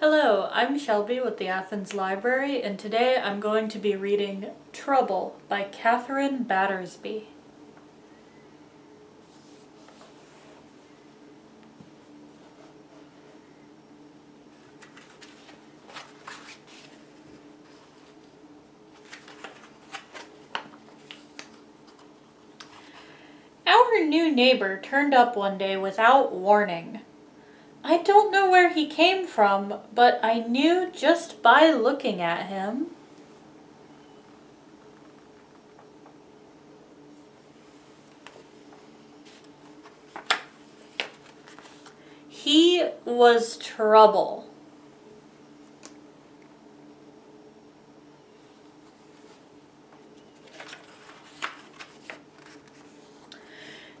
Hello, I'm Shelby with the Athens Library and today I'm going to be reading Trouble by Catherine Battersby. Our new neighbor turned up one day without warning. I don't know where he came from, but I knew just by looking at him. He was trouble.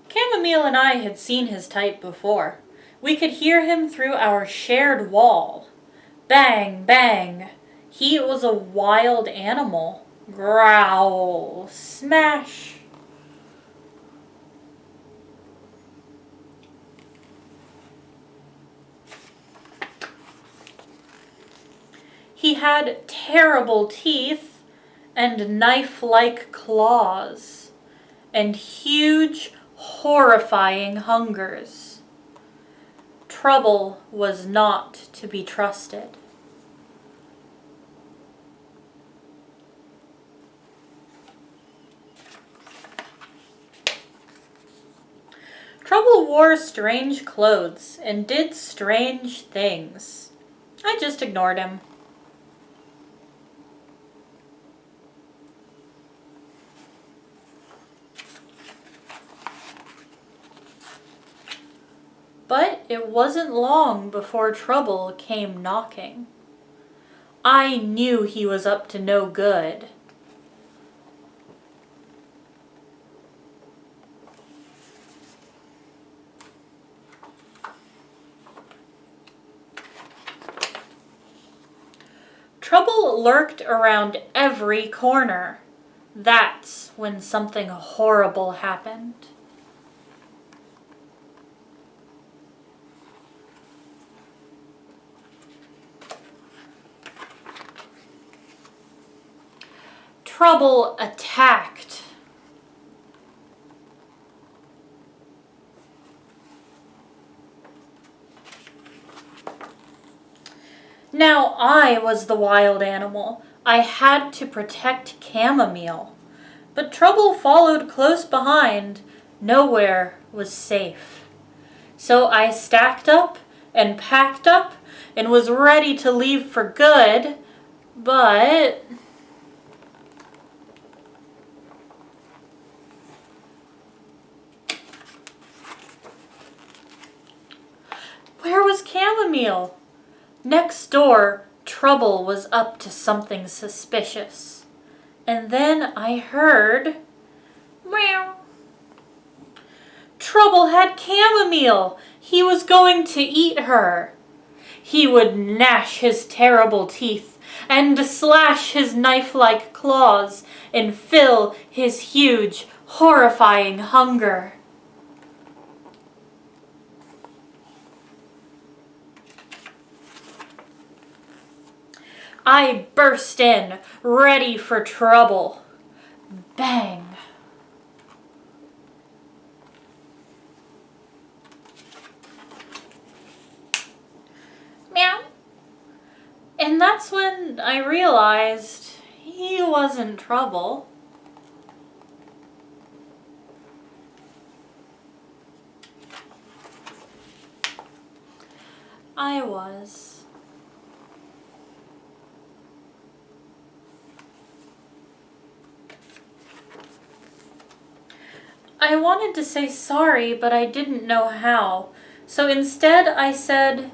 Chamomile and I had seen his type before. We could hear him through our shared wall. Bang, bang. He was a wild animal. Growl. Smash. He had terrible teeth and knife-like claws and huge, horrifying hungers. Trouble was not to be trusted. Trouble wore strange clothes and did strange things. I just ignored him. But it wasn't long before trouble came knocking. I knew he was up to no good. Trouble lurked around every corner. That's when something horrible happened. Trouble attacked. Now I was the wild animal. I had to protect Chamomile. But trouble followed close behind. Nowhere was safe. So I stacked up and packed up and was ready to leave for good, but... Where was Chamomile? Next door, Trouble was up to something suspicious. And then I heard... Meow. Trouble had Chamomile. He was going to eat her. He would gnash his terrible teeth and slash his knife-like claws and fill his huge, horrifying hunger. I burst in, ready for trouble. Bang. Meow. And that's when I realized he wasn't trouble. I was. I wanted to say sorry, but I didn't know how. So instead I said,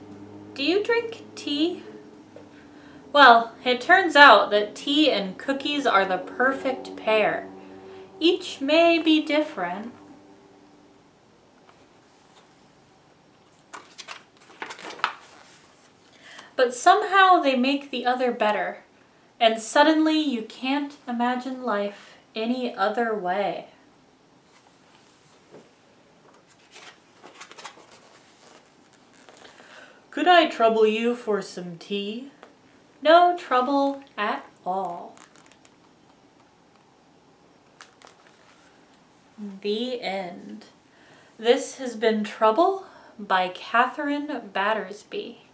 do you drink tea? Well, it turns out that tea and cookies are the perfect pair. Each may be different. But somehow they make the other better. And suddenly you can't imagine life any other way. Could I trouble you for some tea? No trouble at all. The end. This has been Trouble by Catherine Battersby.